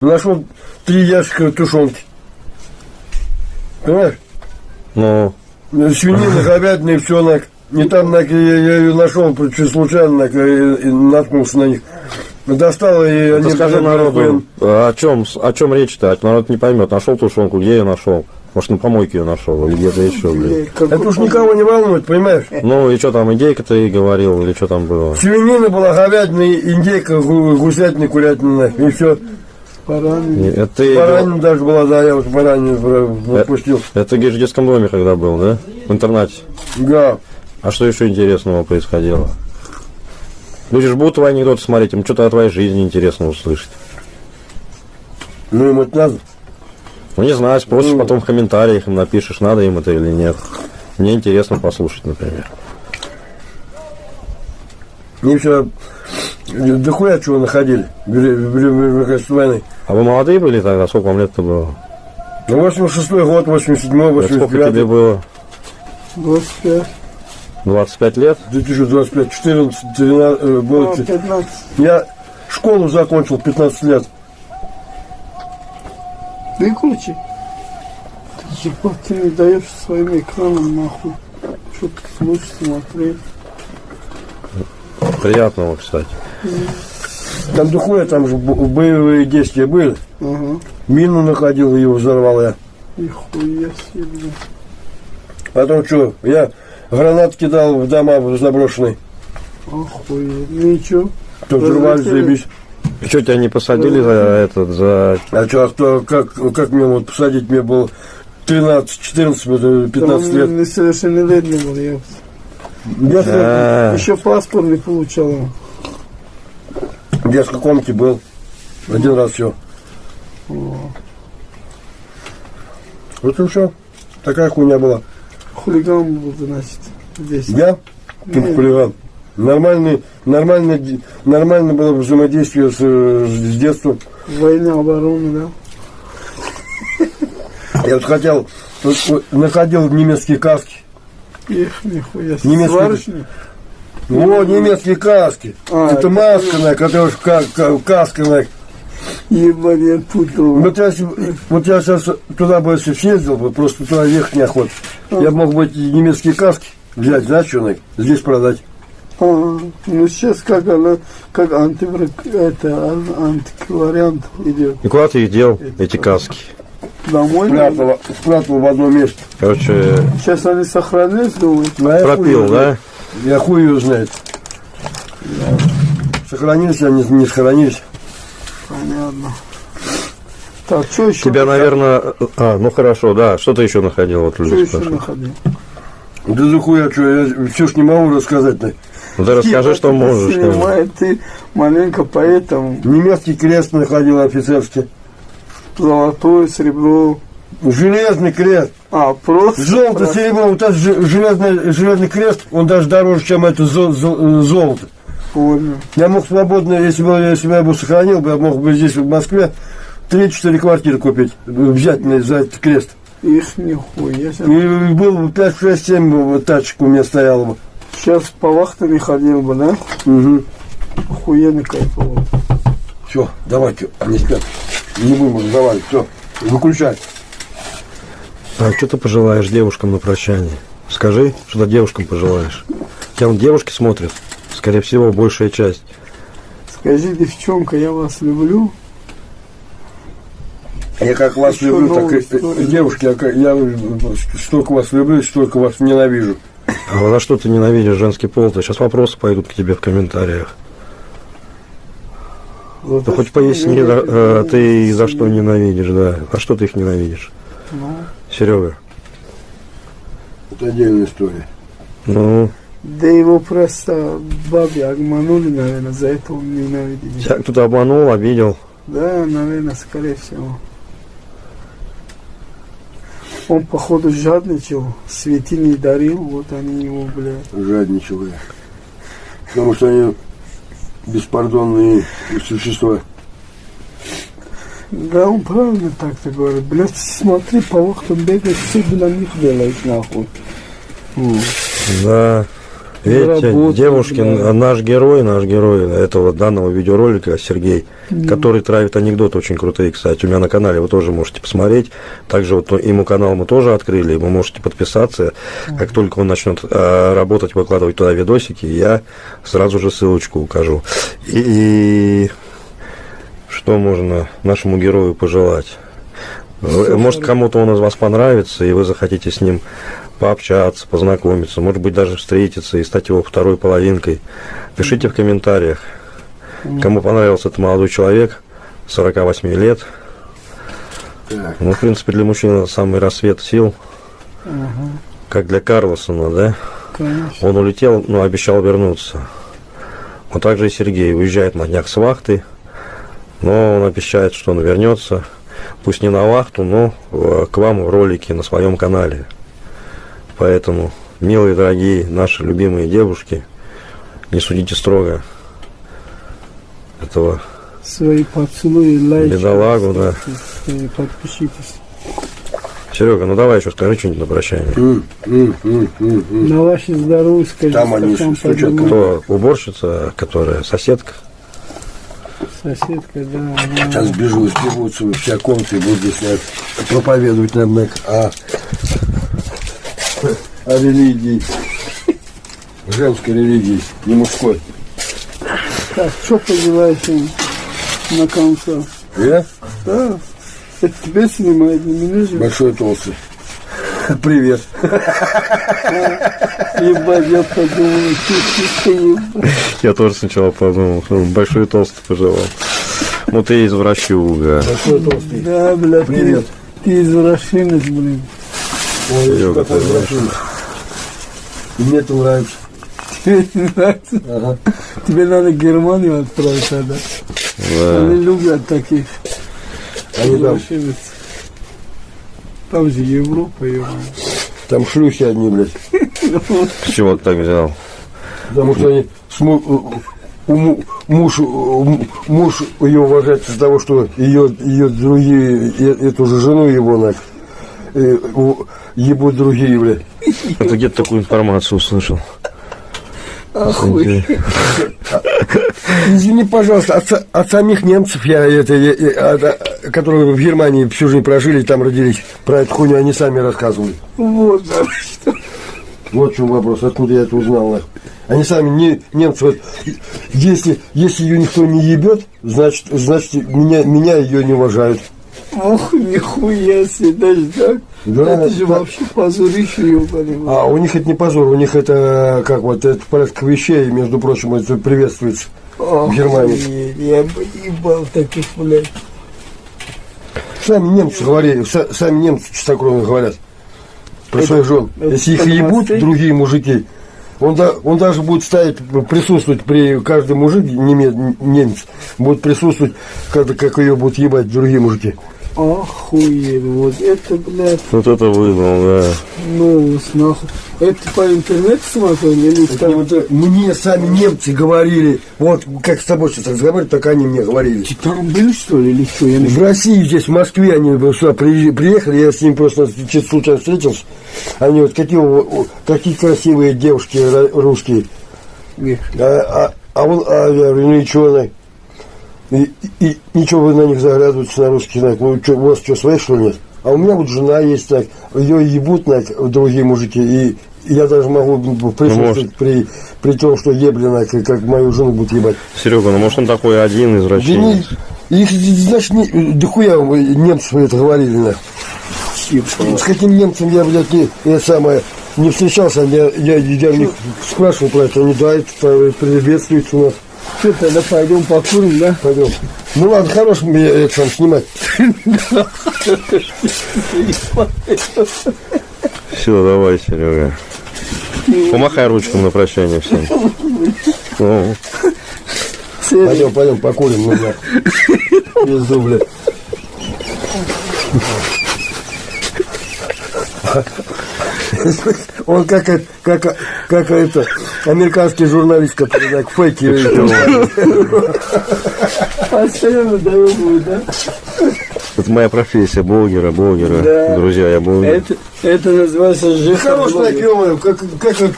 Нашел три ящика тушенки. Понимаешь? Ну, Свинина, говядина и все. На... И там на... я, ее нашел случайно, на... и, наткнулся на них. Достал, и они... ты скажи народу, о чем, о чем речь-то? А Народ не поймет. Нашел тушенку, где я нашел? Может, на помойке ее нашел или где-то еще, блин. Это уж никого не волнует, понимаешь? Ну, и что там, индейка ты говорил, или что там было? Свинина была, говядина, индейка, гу- гусятина, курятина, и все. Баранина. Это ты, Баранина даже была, да, я вот баранину про- выпустил. это говоришь, в детском доме когда был, да? В интернате. Да. А что еще интересного происходило? Люди же будут твои анекдоты смотреть, им что-то о твоей жизни интересно услышать. Ну, им это надо. Ну, не знаю, спросишь Ну. потом в комментариях, им напишешь, надо им это или нет. Мне интересно послушать, например. Мне все дохуя чего находили в Вели- в Вели- в Великой войны. А вы молодые были тогда? Сколько вам лет-то было? Ну, 86 год, 87 Сколько тебе 89 было? 25. 25 лет? 2025, 14, 13, э, было. 15. Я школу закончил 15 лет. Выключи. Ты ебать, ты не даешь своим экраном нахуй. Что ты слушать, смотреть. Приятного, кстати. Там дохуя, там же бо- боевые действия были. Ага. Мину находил, ее взорвал я. Нихуя себе. Потом что, я гранат кидал в дома заброшенные. Охуеть. Ну и чё? То взрывались, Разлетели. заебись. И что, тебя не посадили за этот, за... А что, а кто, как, как мне вот посадить? Мне было 13, 14, вот, 15 Там лет. Несовершеннолетний был, я. Я, А, Еще паспорт не получал. В детской комнате был. Один раз все. Вот и все. Такая хуйня была. Хулиган был, значит, здесь. Я? Тут хулиган. Нормальный, нормальное, ди- нормально было взаимодействие с, с детства. Война, оборона, да? Я вот хотел, находил немецкие каски. Их, нихуя себе. О, немецкие каски. А, это это масканая, которая ка- ка- касканая. Ебать, я путал. Вот я, вот я сейчас туда бы если съездил, бы, просто туда ехать неохота. Я мог бы эти немецкие каски взять, знаешь, что на- здесь продать. А, ну сейчас как она, как антиврак, это, ан- антиквариант идет. и куда ты их дел, эти каски? Домой. Спрятал, спрятал в одном месте. Короче, Сейчас они сохранились, думаю. А пропил, да? Я хуй ее знает. Сохранились они, не сохранились. Понятно. Так, что еще? Тебя, наверное... А, ну хорошо, да. Что ты еще находил? Вот Что люди еще спрашивают. находил? Да захуя, что, я все ж не могу рассказать. -то. Ну ты расскажи, что можешь. Снимай, ты маленько поэтому. Немецкий крест находил офицерский. Золотое, серебро. Железный крест. А, просто. Золото, серебро, вот этот же- железный, железный крест, он даже дороже, чем это зо- зо- золото. Понял. Я мог свободно, если бы, если бы я бы сохранил, я мог бы здесь, в Москве, 3-4 квартиры купить, взять за этот крест. Их нихуя. себе. И было бы 5, 6, 7 бы вот тачек у меня стояло бы. Сейчас по вахтам ходил бы, да? Угу. Охуенно кайфово. Все, давайте, они спят. Не будем разговаривать, все, выключай. А что ты пожелаешь девушкам на прощание? Скажи, что ты девушкам пожелаешь. Тебя вон девушки смотрят. Скорее всего, большая часть. Скажи, девчонка, я вас люблю. Я как вас Еще люблю, так и, история. и девушки, я, как- я столько вас люблю, столько вас ненавижу. А за что ты ненавидишь женский пол? То сейчас вопросы пойдут к тебе в комментариях. За Да то, хоть поясни, да, э, ты за что ненавидишь, да. А что ты их ненавидишь? Ну, Серега. Это отдельная история. Ну, Да его просто бабе обманули, наверное, за это он ненавидит. тебя кто-то обманул, обидел. Да, наверное, скорее всего. Он, походу, жадничал, светильник дарил, вот они его, блядь. Жадничал я. Потому что они беспардонные существа. Да, он правильно так-то говорит. Блядь, смотри, по вахтам бегает, все для них делает, нахуй. Да. Видите, Девушкин, да. а наш герой, наш герой этого данного видеоролика, Сергей, который травит анекдоты очень крутые, кстати, у меня на канале вы тоже можете посмотреть. Также вот ему канал мы тоже открыли, вы можете подписаться. Как только он начнет э, работать, выкладывать туда видосики, я сразу же ссылочку укажу. И, что можно нашему герою пожелать? Вы- Может, кому-то он из вас понравится, и вы захотите с ним пообщаться, познакомиться, может быть, даже встретиться и стать его второй половинкой. Пишите в комментариях, кому понравился этот молодой человек, 48 лет. Ну, в принципе, для мужчины самый рассвет сил, как для Карлосона, да? Он улетел, но обещал вернуться. Вот так же и Сергей уезжает на днях с вахты, но он обещает, что он вернется. Пусть не на вахту, но э, к вам в ролике на своем канале. Поэтому, милые, дорогие, наши любимые девушки, не судите строго этого Свои поцелуи, лайки. бедолагу, да. Свои подпишитесь. Серега, ну давай еще скажи что-нибудь на прощание. М, м, м, м, м. На ваше здоровье скажи. Там они поднимай. Кто уборщица, которая соседка? Соседка, да. она- Сейчас бежу, сбегутся во вся комната и будут здесь проповедовать нам на- о, о религии. Женской религии, не мужской. Так, что пожелаешь им на конце? Я? Да. Это тебе снимает, не меня же. Большой толстый. Привет. Ебать, я подумал, что ты ебать. Я тоже сначала подумал, что он большой толстый пожелал. Ну ты извращуга. Большой толстый. Да, бля, ты, Привет. ты извращенец, блин. Ой, Серега, какой ты хороший. И мне это нравится. Тебе не нравится? Ага. Тебе надо в Германию отправить тогда. Да. Они любят таких Они там, извращенец. Там же Европа, ебать. там шлюхи одни, блядь. С чего ты так взял? Потому что они муж, муж ее уважает из-за того, что ее, ее другие, эту же жену его на э, ебут другие, блядь. Ты где-то такую информацию услышал? Охуй. Извини, пожалуйста, от, от самих немцев, я, это, я- от- а, которые в Германии всю жизнь прожили и там родились, про эту хуйню они сами рассказывали. Вот, да, что. Вот в чем вопрос, откуда я это узнал. Они сами, не, немцы, вот, если, если ее никто не ебет, значит, значит меня, меня ее не уважают. Ох, нихуя себе, даже так? Да, это же да. вообще позорище, ебаный. А у них это не позор, у них это, как вот, это порядка вещей, между прочим, это приветствуется. В Германии. Я бы ебал таких, блядь. Сами немцы говорили, са- сами немцы чистокровно говорят про своих жен. Если их ебут другие мужики, он, да, он даже будет ставить, присутствовать при каждый мужик, неме- немец, будет присутствовать, когда, как ее будут ебать другие мужики. Охуеть, вот это, блядь, Вот это выдал, да. новость, нахуй. Это по интернету смотрел или Это там? вот, э, мне сами немцы говорили, вот как с тобой сейчас разговаривают, так они мне говорили. Ты там был, что ли, или что? Я не В России, здесь, в Москве, они сюда приехали, я с ними просто случайно встретился. Они вот какие, какие красивые девушки русские. А, а, а он, а я говорю, ну и что И, и- ничего вы на них заглядываете на русский знак. Ну, чё, у вас что, своих, что ли, нет? А у меня вот жена есть, так, ее ебут на другие мужики, и я даже могу присутствовать при, при том, что еблина, как, как мою жену будут ебать. Серега, ну может он такой один Да, извращенец? не, их, значит, не, да хуя вы, немцев это говорили, на. С каким немцем я, блядь, не, я самое, не встречался, я, я, я у них спрашивал про это, они, да, это приветствуется у нас. Что, тогда пойдем покурим, да? Пойдем. Ну ладно, хорош мне это сам снимать. Все, давай, Серега. Помахай ручком на прощание всем. Ну, Пойдем, пойдем, покурим, ну нахуй. Пизду, блядь. Он как, это- как, как это, американский журналист, который так фейки Постоянно даем, да? это моя профессия, блогера, блогера. Да. Друзья, я блогер. Это, это называется ЖХ. Хорош как, как, как,